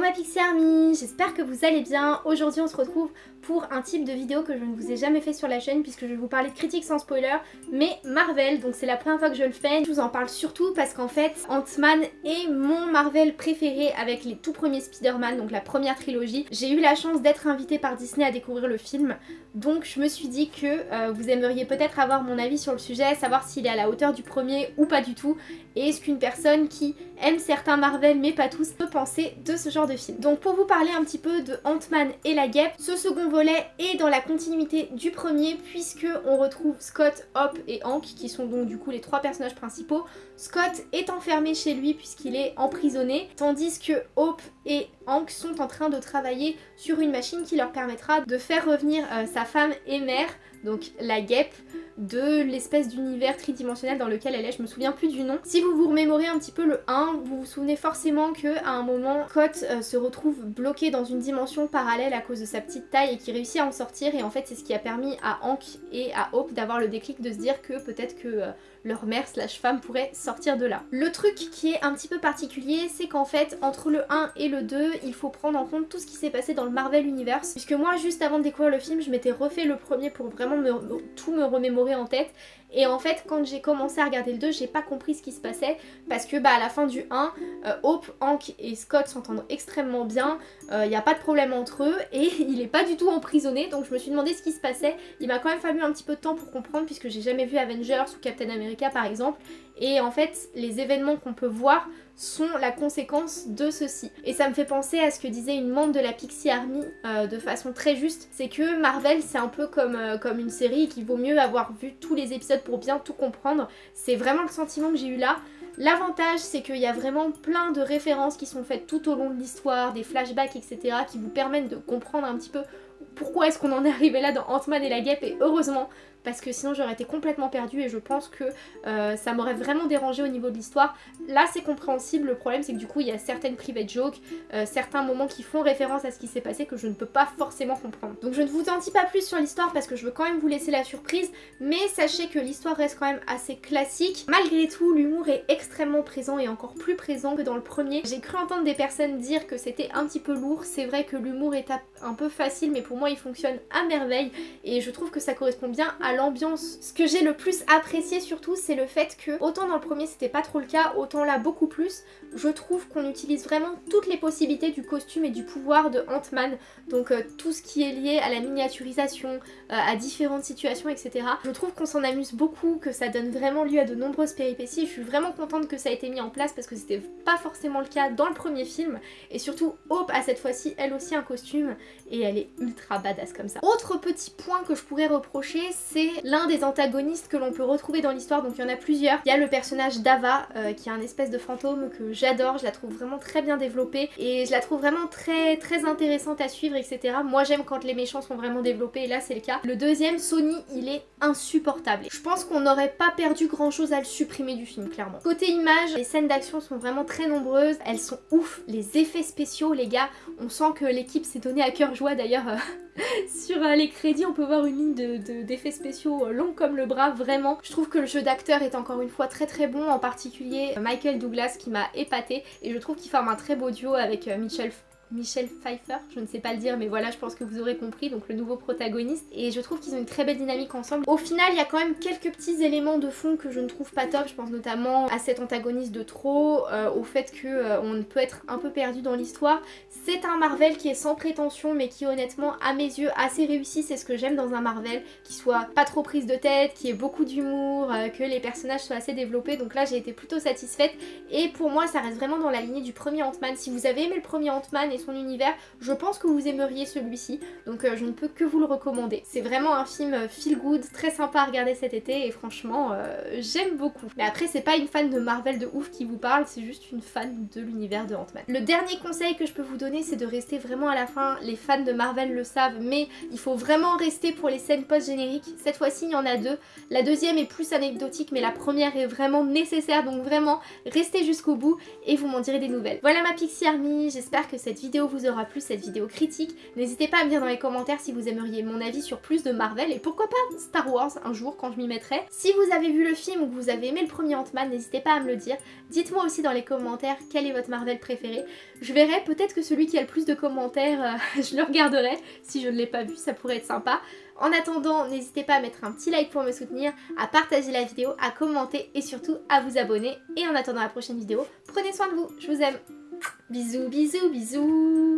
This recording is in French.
Ma Pixie Army, j'espère que vous allez bien. Aujourd'hui on se retrouve pour un type de vidéo que je ne vous ai jamais fait sur la chaîne puisque je vais vous parler de critiques sans spoiler, mais Marvel, donc c'est la première fois que je le fais. Je vous en parle surtout parce qu'en fait Ant-Man est mon Marvel préféré avec les tout premiers Spider-Man, donc la première trilogie. J'ai eu la chance d'être invitée par Disney à découvrir le film, donc je me suis dit que euh, vous aimeriez peut-être avoir mon avis sur le sujet, savoir s'il est à la hauteur du premier ou pas du tout, et est-ce qu'une personne qui aime certains Marvel mais pas tous peut penser de ce genre Donc pour vous parler un petit peu de Ant-Man et la guêpe, ce second volet est dans la continuité du premier puisque on retrouve Scott, Hop et Hank qui sont donc du coup les trois personnages principaux. Scott est enfermé chez lui puisqu'il est emprisonné tandis que Hope et Hank sont en train de travailler sur une machine qui leur permettra de faire revenir euh, sa femme et mère donc la guêpe de l'espèce d'univers tridimensionnel dans lequel elle est, je me souviens plus du nom. Si vous vous remémorez un petit peu le 1, vous vous souvenez forcément que à un moment, Scott euh, se retrouve bloqué dans une dimension parallèle à cause de sa petite taille et qui réussit à en sortir et en fait c'est ce qui a permis à Hank et à Hope d'avoir le déclic de se dire que peut-être que euh, leur mère slash femme pourrait sortir de là. Le truc qui est un petit peu particulier, c'est qu'en fait, entre le 1 et le 2, il faut prendre en compte tout ce qui s'est passé dans le Marvel Universe. Puisque moi, juste avant de découvrir le film, je m'étais refait le premier pour vraiment tout me remémorer en tête. Et en fait, quand j'ai commencé à regarder le 2, j'ai pas compris ce qui se passait parce que bah, à la fin du 1, euh, Hope, Hank et Scott s'entendent extrêmement bien, il euh, n'y a pas de problème entre eux et il est pas du tout emprisonné donc je me suis demandé ce qui se passait. Il m'a quand même fallu un petit peu de temps pour comprendre puisque j'ai jamais vu Avengers ou Captain America par exemple et en fait les événements qu'on peut voir sont la conséquence de ceci. Et ça me fait penser à ce que disait une membre de la Pixie Army euh, de façon très juste, c'est que Marvel c'est un peu comme, comme une série qu'il vaut mieux avoir vu tous les épisodes pour bien tout comprendre. C'est vraiment le sentiment que j'ai eu là. L'avantage c'est qu'il y a vraiment plein de références qui sont faites tout au long de l'histoire, des flashbacks etc. qui vous permettent de comprendre un petit peu pourquoi est-ce qu'on en est arrivé là dans Ant-Man et la guêpe et heureusement parce que sinon j'aurais été complètement perdue et je pense que euh, ça m'aurait vraiment dérangé au niveau de l'histoire. Là c'est compréhensible, le problème c'est que du coup il y a certaines private jokes, euh, certains moments qui font référence à ce qui s'est passé que je ne peux pas forcément comprendre. Donc je ne vous en dis pas plus sur l'histoire parce que je veux quand même vous laisser la surprise, mais sachez que l'histoire reste quand même assez classique. Malgré tout, l'humour est extrêmement présent et encore plus présent que dans le premier. J'ai cru entendre des personnes dire que c'était un petit peu lourd, c'est vrai que l'humour est un peu facile mais pour moi il fonctionne à merveille et je trouve que ça correspond bien à l'ambiance. Ce que j'ai le plus apprécié surtout c'est le fait que autant dans le premier c'était pas trop le cas, autant là beaucoup plus, je trouve qu'on utilise vraiment toutes les possibilités du costume et du pouvoir de Ant-Man, donc euh, tout ce qui est lié à la miniaturisation, euh, à différentes situations etc. Je trouve qu'on s'en amuse beaucoup, que ça donne vraiment lieu à de nombreuses péripéties, je suis vraiment contente que ça ait été mis en place parce que c'était pas forcément le cas dans le premier film et surtout Hope a cette fois-ci elle aussi un costume et elle est ultra badass comme ça. Autre petit point que je pourrais reprocher c'est l'un des antagonistes que l'on peut retrouver dans l'histoire, donc il y en a plusieurs. Il y a le personnage d'Ava, euh, qui est un espèce de fantôme que j'adore, je la trouve vraiment très bien développée, et je la trouve vraiment très très intéressante à suivre, etc. Moi j'aime quand les méchants sont vraiment développés, et là c'est le cas. Le deuxième, Sony, il est insupportable. Je pense qu'on n'aurait pas perdu grand chose à le supprimer du film, clairement. Côté image, les scènes d'action sont vraiment très nombreuses, elles sont ouf, les effets spéciaux, les gars, on sent que l'équipe s'est donnée à cœur joie d'ailleurs. Euh, sur euh, les crédits, on peut voir une ligne d'effets spéciaux euh, long comme le bras, vraiment. Je trouve que le jeu d'acteur est encore une fois très très bon, en particulier Michael Douglas qui m'a épaté et je trouve qu'il forme un très beau duo avec euh, Michel Pfeiffer, je ne sais pas le dire mais voilà je pense que vous aurez compris, donc le nouveau protagoniste et je trouve qu'ils ont une très belle dynamique ensemble. Au final il y a quand même quelques petits éléments de fond que je ne trouve pas top, je pense notamment à cet antagoniste de trop, euh, au fait qu'on euh, peut être un peu perdu dans l'histoire. C'est un Marvel qui est sans prétention mais qui honnêtement à mes yeux assez réussi, c'est ce que j'aime dans un Marvel, qui soit pas trop prise de tête, qui ait beaucoup d'humour, euh, que les personnages soient assez développés donc là j'ai été plutôt satisfaite et pour moi ça reste vraiment dans la lignée du premier Ant-Man. Si vous avez aimé le premier Ant-Man son univers, je pense que vous aimeriez celui-ci, donc euh, je ne peux que vous le recommander. C'est vraiment un film euh, feel good, très sympa à regarder cet été et franchement euh, j'aime beaucoup. Mais après c'est pas une fan de Marvel de ouf qui vous parle, c'est juste une fan de l'univers de Ant-Man. Le dernier conseil que je peux vous donner c'est de rester vraiment à la fin, les fans de Marvel le savent, mais il faut vraiment rester pour les scènes post-génériques. Cette fois-ci il y en a deux, la deuxième est plus anecdotique mais la première est vraiment nécessaire donc vraiment restez jusqu'au bout et vous m'en direz des nouvelles. Voilà ma Pixie Army, j'espère que cette vidéo vidéo vous aura plu, cette vidéo critique. N'hésitez pas à me dire dans les commentaires si vous aimeriez mon avis sur plus de Marvel et pourquoi pas Star Wars un jour quand je m'y mettrai. Si vous avez vu le film ou que vous avez aimé le premier Ant-Man, n'hésitez pas à me le dire. Dites-moi aussi dans les commentaires quel est votre Marvel préféré. Je verrai peut-être que celui qui a le plus de commentaires, euh, je le regarderai. Si je ne l'ai pas vu, ça pourrait être sympa. En attendant, n'hésitez pas à mettre un petit like pour me soutenir, à partager la vidéo, à commenter et surtout à vous abonner. Et en attendant la prochaine vidéo, prenez soin de vous, je vous aime. Bisous, bisous, bisous